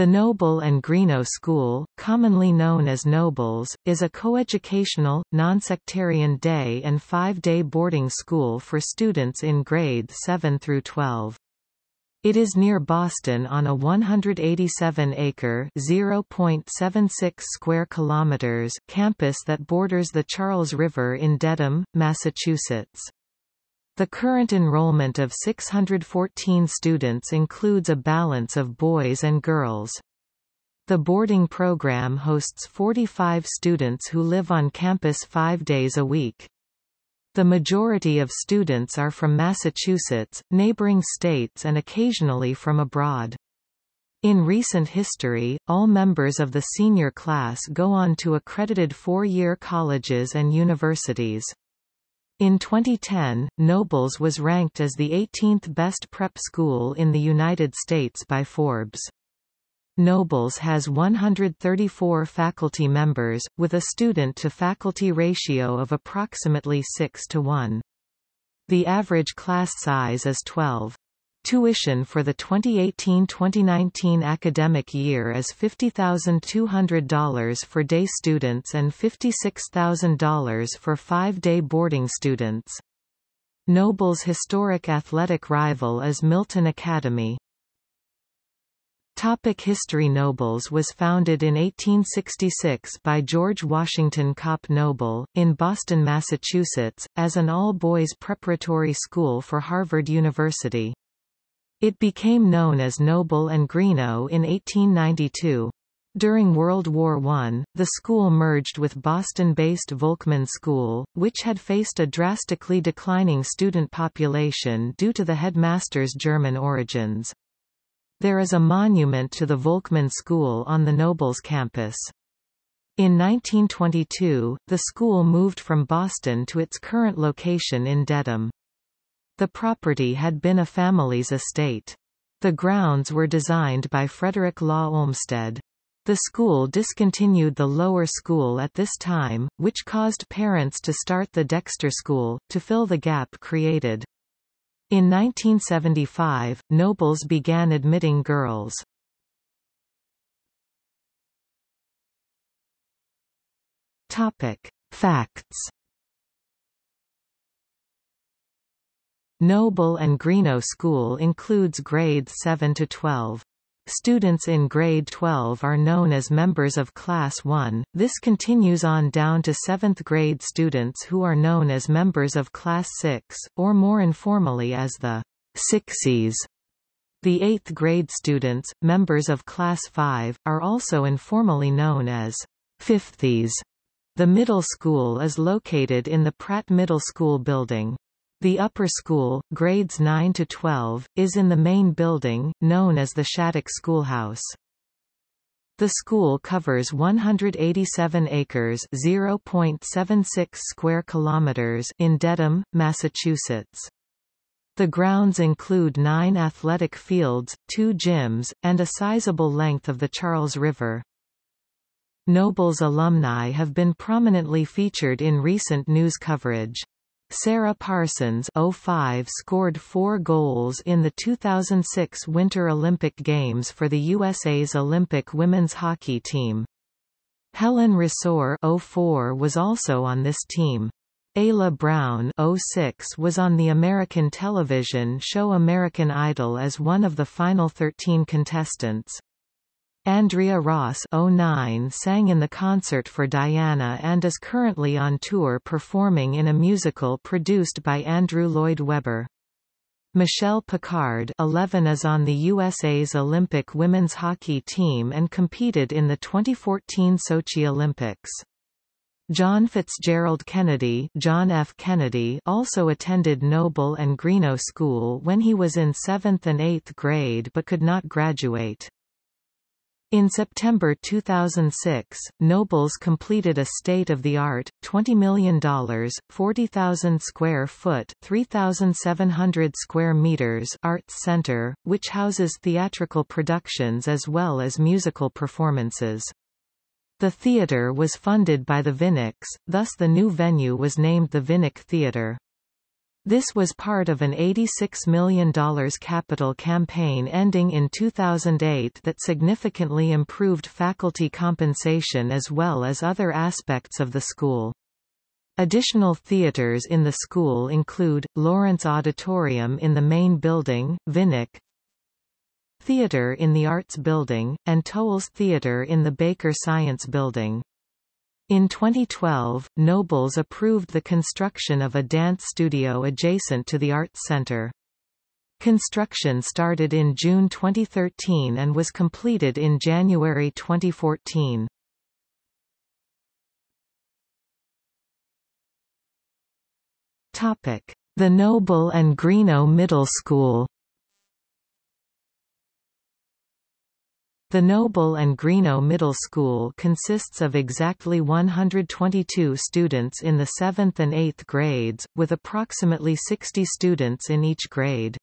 The Noble and Greenough School, commonly known as Nobles, is a coeducational, nonsectarian day and five-day boarding school for students in grades 7 through 12. It is near Boston on a 187-acre (0.76 square kilometers) campus that borders the Charles River in Dedham, Massachusetts. The current enrollment of 614 students includes a balance of boys and girls. The boarding program hosts 45 students who live on campus five days a week. The majority of students are from Massachusetts, neighboring states and occasionally from abroad. In recent history, all members of the senior class go on to accredited four-year colleges and universities. In 2010, Nobles was ranked as the 18th best prep school in the United States by Forbes. Nobles has 134 faculty members, with a student-to-faculty ratio of approximately 6 to 1. The average class size is 12. Tuition for the 2018-2019 academic year is $50,200 for day students and $56,000 for five-day boarding students. Noble's historic athletic rival is Milton Academy. Topic History Nobles was founded in 1866 by George Washington Copp Noble, in Boston, Massachusetts, as an all-boys preparatory school for Harvard University. It became known as Noble and Greenough in 1892. During World War I, the school merged with Boston-based Volkman School, which had faced a drastically declining student population due to the headmaster's German origins. There is a monument to the Volkman School on the Nobles campus. In 1922, the school moved from Boston to its current location in Dedham. The property had been a family's estate. The grounds were designed by Frederick Law Olmsted. The school discontinued the lower school at this time, which caused parents to start the Dexter School, to fill the gap created. In 1975, Nobles began admitting girls. Topic. Facts Noble and Greenough School includes grades 7 to 12. Students in grade 12 are known as members of Class 1, this continues on down to 7th grade students who are known as members of Class 6, or more informally as the Sixies. The 8th grade students, members of Class 5, are also informally known as Fifthies. The middle school is located in the Pratt Middle School building. The upper school, grades 9 to 12, is in the main building, known as the Shattuck Schoolhouse. The school covers 187 acres (0.76 square kilometers) in Dedham, Massachusetts. The grounds include nine athletic fields, two gyms, and a sizable length of the Charles River. Nobles alumni have been prominently featured in recent news coverage. Sarah Parsons 05 scored four goals in the 2006 Winter Olympic Games for the USA's Olympic women's hockey team. Helen Resor 04 was also on this team. Ayla Brown 06 was on the American television show American Idol as one of the final 13 contestants. Andrea Ross 09 sang in the concert for Diana and is currently on tour performing in a musical produced by Andrew Lloyd Webber. Michelle Picard 11 is on the USA's Olympic women's hockey team and competed in the 2014 Sochi Olympics. John Fitzgerald Kennedy, John F. Kennedy also attended Noble and Greenough School when he was in 7th and 8th grade but could not graduate. In September 2006, Nobles completed a state-of-the-art, $20 million, 40,000 square foot 3,700 square meters arts center, which houses theatrical productions as well as musical performances. The theater was funded by the Viniks, thus the new venue was named the Vinik Theater. This was part of an $86 million capital campaign ending in 2008 that significantly improved faculty compensation as well as other aspects of the school. Additional theaters in the school include, Lawrence Auditorium in the main building, Vinik Theater in the Arts Building, and Toles Theater in the Baker Science Building. In 2012, Nobles approved the construction of a dance studio adjacent to the Arts Center. Construction started in June 2013 and was completed in January 2014. Topic: The Noble and Greenough Middle School The Noble and Greenough Middle School consists of exactly 122 students in the 7th and 8th grades, with approximately 60 students in each grade.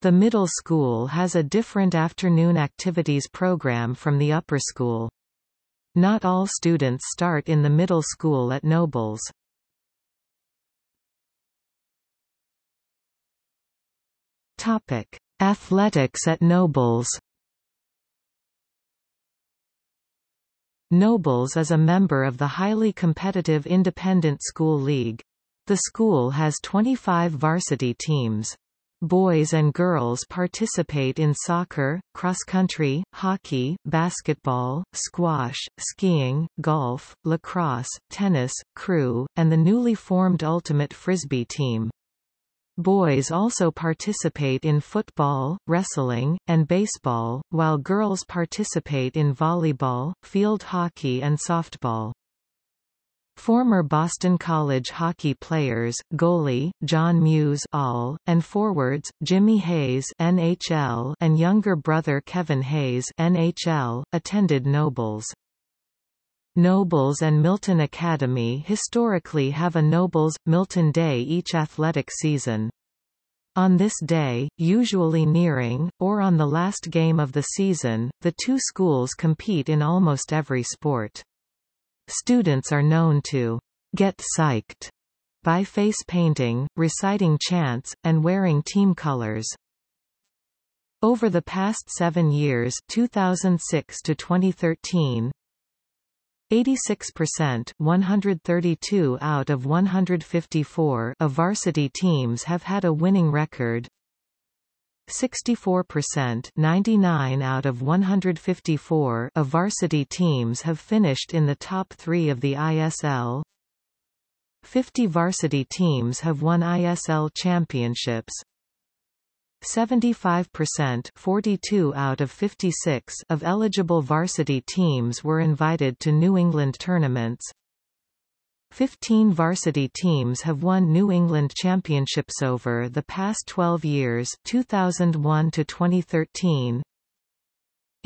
The middle school has a different afternoon activities program from the upper school. Not all students start in the middle school at Nobles. Topic: Athletics at Nobles Nobles is a member of the highly competitive Independent School League. The school has 25 varsity teams. Boys and girls participate in soccer, cross-country, hockey, basketball, squash, skiing, golf, lacrosse, tennis, crew, and the newly formed Ultimate Frisbee team. Boys also participate in football, wrestling, and baseball, while girls participate in volleyball, field hockey and softball. Former Boston College hockey players, goalie, John Muse all, and forwards, Jimmy Hayes NHL and younger brother Kevin Hayes NHL, attended Nobles. Nobles and Milton Academy historically have a Nobles, Milton Day each athletic season. On this day, usually nearing, or on the last game of the season, the two schools compete in almost every sport. Students are known to get psyched by face painting, reciting chants, and wearing team colors. Over the past seven years 2006 to 2013, 86% 132 out of 154 of varsity teams have had a winning record. 64% 99 out of 154 of varsity teams have finished in the top 3 of the ISL. 50 varsity teams have won ISL championships. 75% 42 out of 56 of eligible varsity teams were invited to New England tournaments. 15 varsity teams have won New England championships over the past 12 years 2001 to 2013.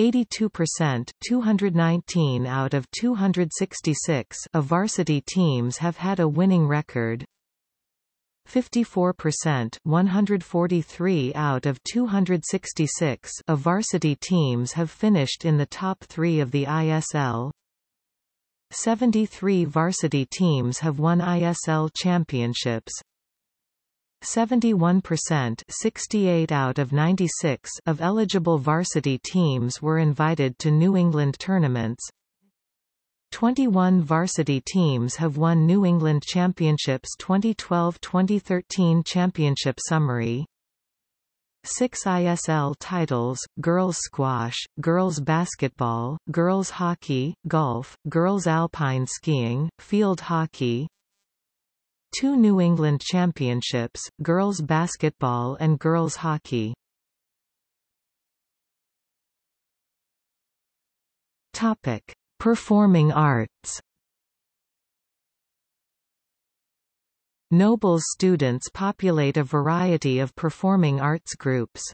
82% 219 out of 266 of varsity teams have had a winning record. 54% 143 out of 266 of varsity teams have finished in the top three of the ISL. 73 varsity teams have won ISL championships. 71% 68 out of 96 of eligible varsity teams were invited to New England tournaments. 21 varsity teams have won New England Championships 2012-2013 Championship Summary. 6 ISL titles, girls squash, girls basketball, girls hockey, golf, girls alpine skiing, field hockey. 2 New England Championships, girls basketball and girls hockey. Topic Performing arts Nobles students populate a variety of performing arts groups.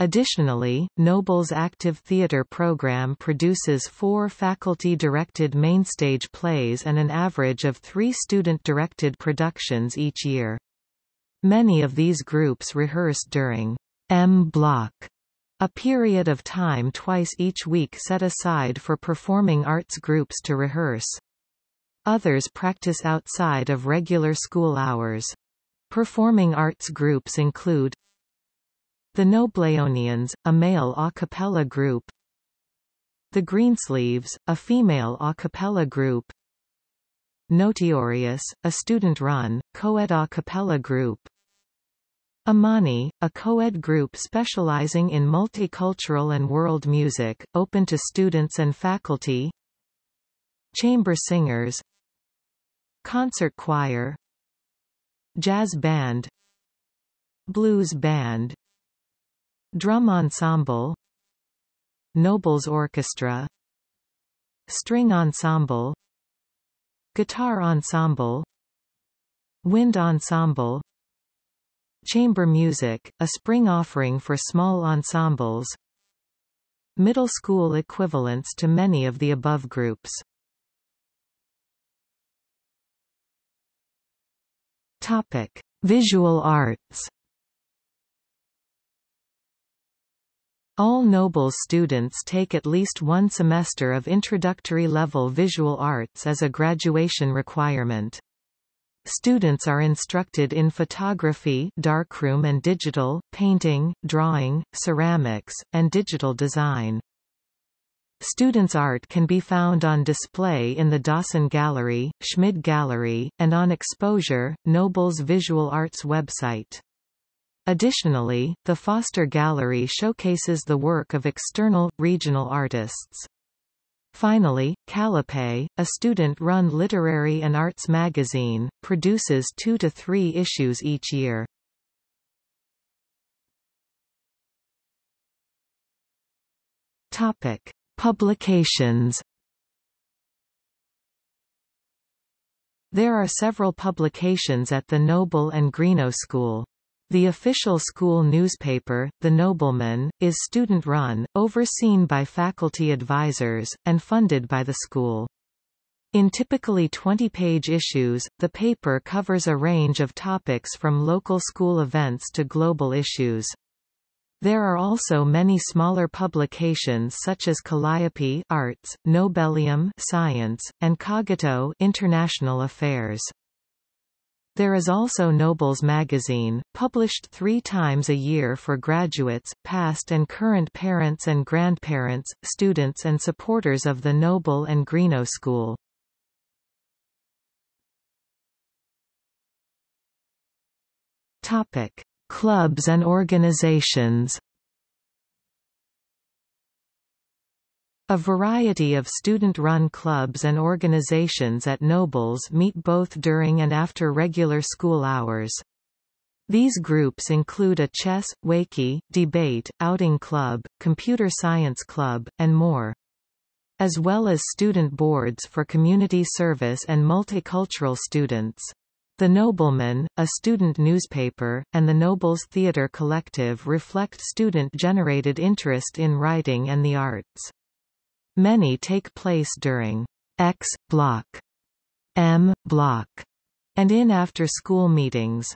Additionally, Noble's active theater program produces four faculty-directed mainstage plays and an average of three student-directed productions each year. Many of these groups rehearse during M Block a period of time twice each week set aside for performing arts groups to rehearse. Others practice outside of regular school hours. Performing arts groups include the Nobleonians, a male a cappella group The Greensleeves, a female a cappella group Notiorius, a student-run, co-ed a cappella group Amani, a co-ed group specializing in multicultural and world music, open to students and faculty. Chamber singers. Concert choir. Jazz band. Blues band. Drum ensemble. Nobles orchestra. String ensemble. Guitar ensemble. Wind ensemble Chamber music, a spring offering for small ensembles Middle school equivalents to many of the above groups Topic: Visual arts. All Nobles students take at least one semester of introductory level visual arts as a graduation requirement. Students are instructed in photography darkroom and digital, painting, drawing, ceramics, and digital design. Students' art can be found on display in the Dawson Gallery, Schmid Gallery, and on exposure, Noble's Visual Arts website. Additionally, the Foster Gallery showcases the work of external, regional artists. Finally, Calliope, a student-run literary and arts magazine, produces two to three issues each year. Topic. Publications There are several publications at the Noble and Greenough School. The official school newspaper, The Nobleman, is student-run, overseen by faculty advisors, and funded by the school. In typically 20-page issues, the paper covers a range of topics from local school events to global issues. There are also many smaller publications such as Calliope Arts, Nobelium Science, and Cogito International Affairs. There is also Nobles magazine, published three times a year for graduates, past and current parents and grandparents, students and supporters of the Noble and Greenough School. Topic. Clubs and organizations A variety of student-run clubs and organizations at Nobles meet both during and after regular school hours. These groups include a chess, wakey, debate, outing club, computer science club, and more. As well as student boards for community service and multicultural students. The Nobleman, a student newspaper, and the Nobles Theatre Collective reflect student-generated interest in writing and the arts. Many take place during X block, M block, and in after-school meetings.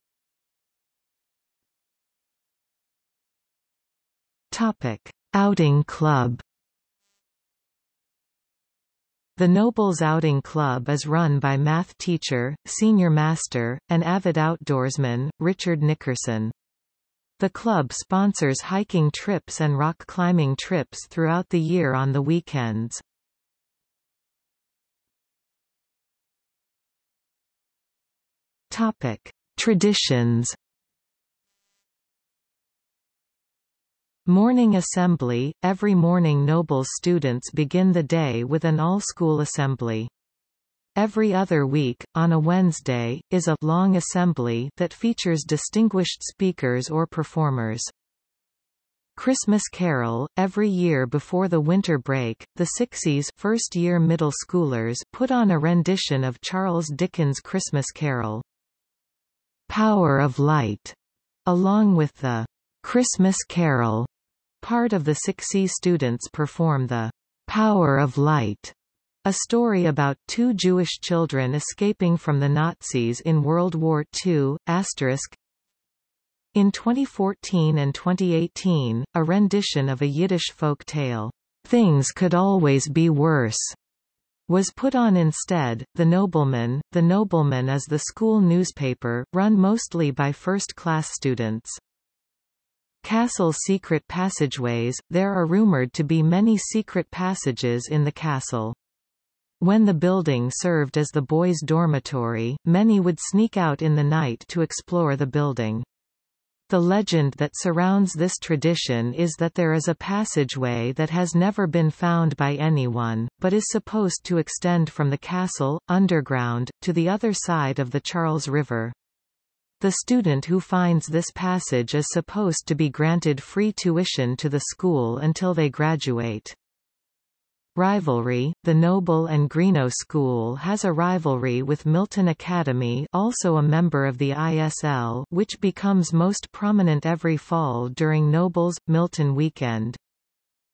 Topic: Outing Club the Nobles Outing Club is run by math teacher, senior master, and avid outdoorsman, Richard Nickerson. The club sponsors hiking trips and rock climbing trips throughout the year on the weekends. Topic: Traditions Morning assembly – Every morning noble students begin the day with an all-school assembly. Every other week, on a Wednesday, is a long assembly that features distinguished speakers or performers. Christmas Carol – Every year before the winter break, the Sixies first-year middle schoolers put on a rendition of Charles Dickens' Christmas Carol. Power of Light, along with the Christmas Carol Part of the Sixi students perform the Power of Light, a story about two Jewish children escaping from the Nazis in World War II. Asterisk. In 2014 and 2018, a rendition of a Yiddish folk tale, Things Could Always Be Worse, was put on instead. The Nobleman The Nobleman is the school newspaper, run mostly by first-class students. Castle secret passageways There are rumored to be many secret passages in the castle. When the building served as the boys' dormitory, many would sneak out in the night to explore the building. The legend that surrounds this tradition is that there is a passageway that has never been found by anyone, but is supposed to extend from the castle, underground, to the other side of the Charles River. The student who finds this passage is supposed to be granted free tuition to the school until they graduate. Rivalry The Noble and Greenough School has a rivalry with Milton Academy also a member of the ISL which becomes most prominent every fall during Noble's, Milton weekend.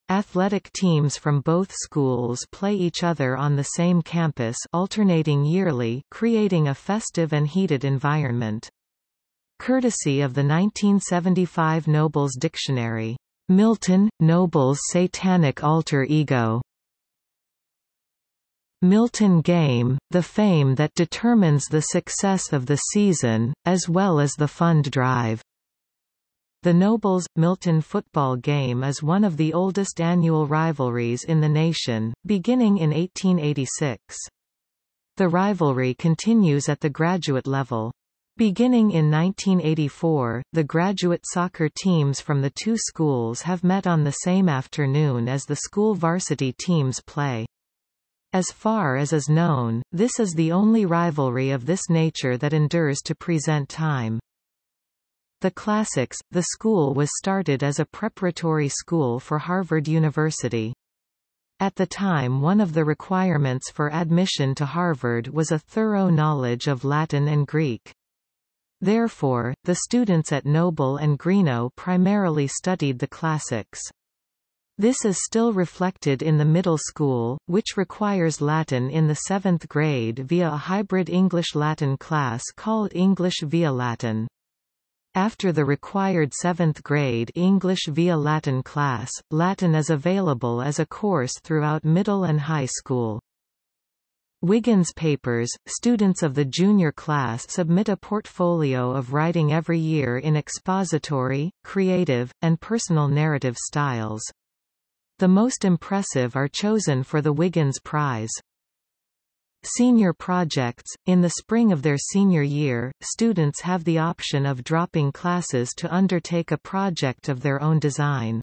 Athletic teams from both schools play each other on the same campus alternating yearly creating a festive and heated environment. Courtesy of the 1975 Nobles Dictionary. Milton, Noble's satanic alter ego Milton Game, the fame that determines the success of the season, as well as the fund drive. The Nobles – Milton football game is one of the oldest annual rivalries in the nation, beginning in 1886. The rivalry continues at the graduate level. Beginning in 1984, the graduate soccer teams from the two schools have met on the same afternoon as the school varsity teams play. As far as is known, this is the only rivalry of this nature that endures to present time. The Classics, the school was started as a preparatory school for Harvard University. At the time one of the requirements for admission to Harvard was a thorough knowledge of Latin and Greek. Therefore, the students at Noble and Greenough primarily studied the classics. This is still reflected in the middle school, which requires Latin in the seventh grade via a hybrid English-Latin class called English via Latin. After the required seventh grade English via Latin class, Latin is available as a course throughout middle and high school. Wiggins Papers, students of the junior class submit a portfolio of writing every year in expository, creative, and personal narrative styles. The most impressive are chosen for the Wiggins Prize. Senior projects – In the spring of their senior year, students have the option of dropping classes to undertake a project of their own design.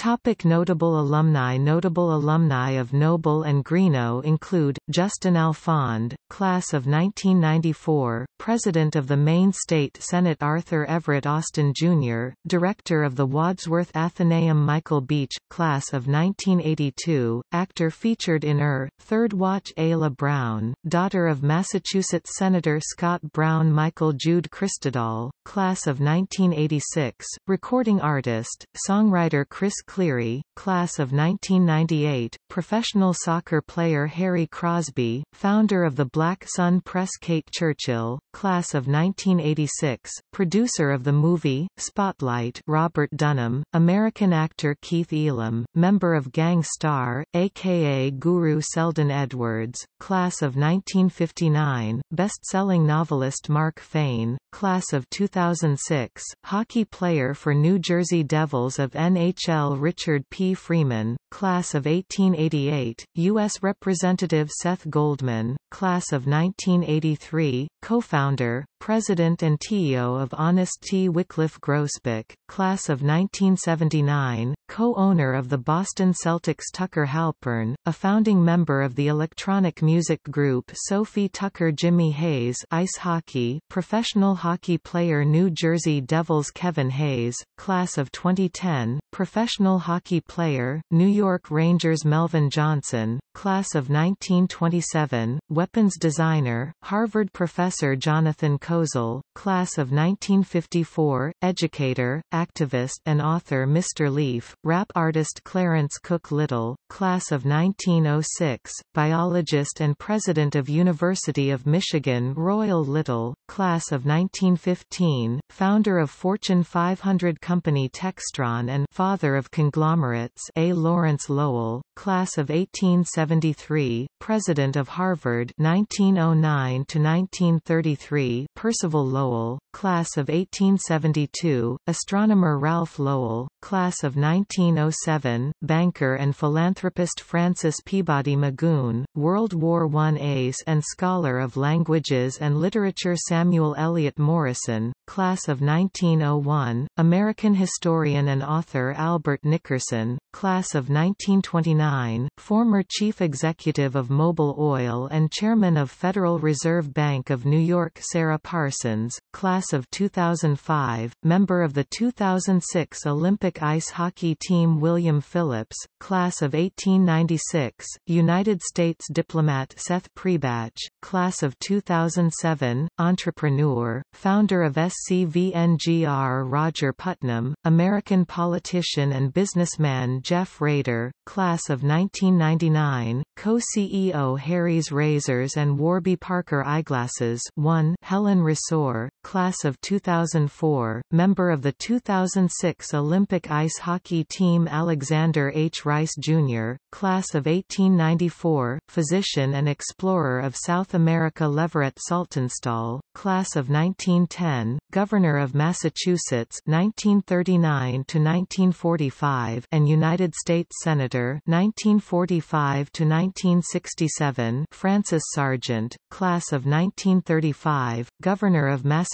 Topic notable alumni Notable alumni of Noble and Greenough include, Justin Alfond, class of 1994, President of the Maine State Senate Arthur Everett Austin, Jr., Director of the Wadsworth Atheneum Michael Beach, class of 1982, actor featured in Er, Third Watch Ayla Brown, daughter of Massachusetts Senator Scott Brown Michael Jude Christodal, class of 1986, recording artist, songwriter Chris Cleary, class of 1998, professional soccer player Harry Crosby, founder of the Black Sun Press Kate Churchill, class of 1986, producer of the movie, Spotlight Robert Dunham, American actor Keith Elam, member of Gang Starr, a.k.a. Guru Selden Edwards, class of 1959, best-selling novelist Mark Fayne, class of 2006, hockey player for New Jersey Devils of NHL Richard P. Freeman, class of 1888, U.S. Representative Seth Goldman, class of 1983, co-founder, President and TEO of Honest Tea. Wycliffe Grousbeck, class of 1979, co-owner of the Boston Celtics Tucker Halpern, a founding member of the electronic music group Sophie Tucker Jimmy Hayes ice hockey, professional hockey player New Jersey Devils Kevin Hayes, class of 2010, professional hockey player, New York Rangers Melvin Johnson, class of 1927, weapons designer, Harvard professor Jonathan Kozol, class of 1954, educator, activist and author Mr. Lif, rap artist Clarence Cook Little, class of 1906, biologist and president of University of Michigan Royal Little, class of 1915, founder of Fortune 500 company Textron and father of conglomerates A. Lawrence Lowell, class of 1873, President of Harvard 1909–1933 Percival Lowell, class of 1872, Astronomer Ralph Lowell, class of 1907, banker and philanthropist Francis Peabody Magoun, World War I ace and scholar of languages and literature Samuel Eliot Morison, class of 1901, American historian and author Albert Nickerson, class of 1929, former chief executive of Mobil Oil and chairman of Federal Reserve Bank of New York Sarah Parsons, class of 2005, member of the 2006 Olympic ice hockey team William Phillips, class of 1896, United States diplomat Seth Priebatsch, class of 2007, entrepreneur, founder of SCVNGR Roger Putnam, American politician and businessman Jeff Raider, class of 1999, co-CEO Harry's Razors and Warby Parker Eyeglasses. 1 Helen Resor, class of 2004, member of the 2006 Olympic ice hockey team Alexander H. Rice, Jr., class of 1894, physician and explorer of South America Leverett Saltonstall, class of 1910, Governor of Massachusetts 1939 to 1945 and United States Senator 1945 to 1967, Francis Sargent, class of 1935, Governor of Massachusetts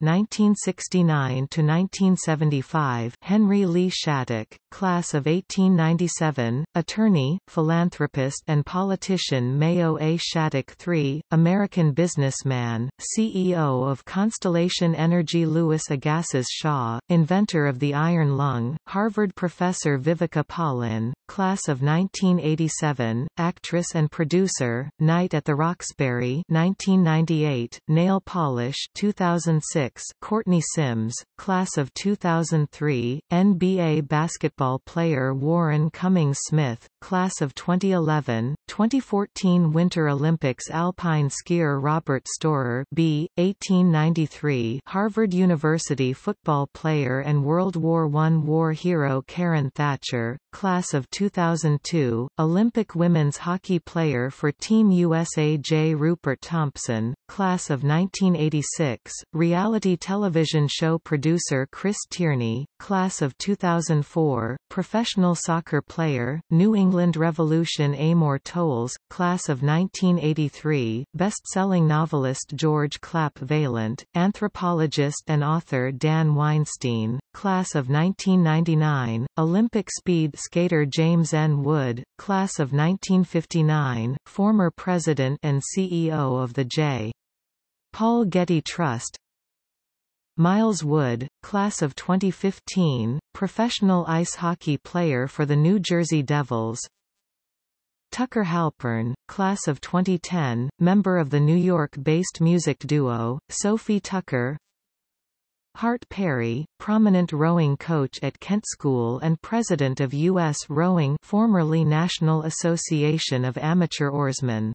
1969 to 1975, Henry Lee Shattuck, class of 1897, attorney, philanthropist and politician Mayo A. Shattuck III, American businessman, CEO of Constellation Energy Louis Agassiz Shaw, inventor of the iron lung, Harvard professor Viveka Palin, class of 1987, actress and producer, Night at the Roxbury 1998, nail polish 2006, Courtney Sims, class of 2003, NBA basketball player Warren Cummings Smith, class of 2011, 2014 Winter Olympics alpine skier Robert Storer B. 1893 Harvard University football player and World War I war hero Karen Thatcher, class of 2002, Olympic women's hockey player for Team USA J. Rupert Thompson, class of 1986, reality television show producer Chris Tierney, class of 2004, professional soccer player, New England Revolution Amor Towles, class of 1983, best-selling novelist George Clapp Vaillant, anthropologist and author Dan Weinstein, class of 1999, Olympic speed skater James N. Wood, class of 1959, former president and CEO of the J. Paul Getty Trust Miles Wood, class of 2015, professional ice hockey player for the New Jersey Devils Tucker Halpern, class of 2010, member of the New York-based music duo, Sophie Tucker Hart Perry, prominent rowing coach at Kent School and president of U.S. Rowing formerly National Association of Amateur Oarsmen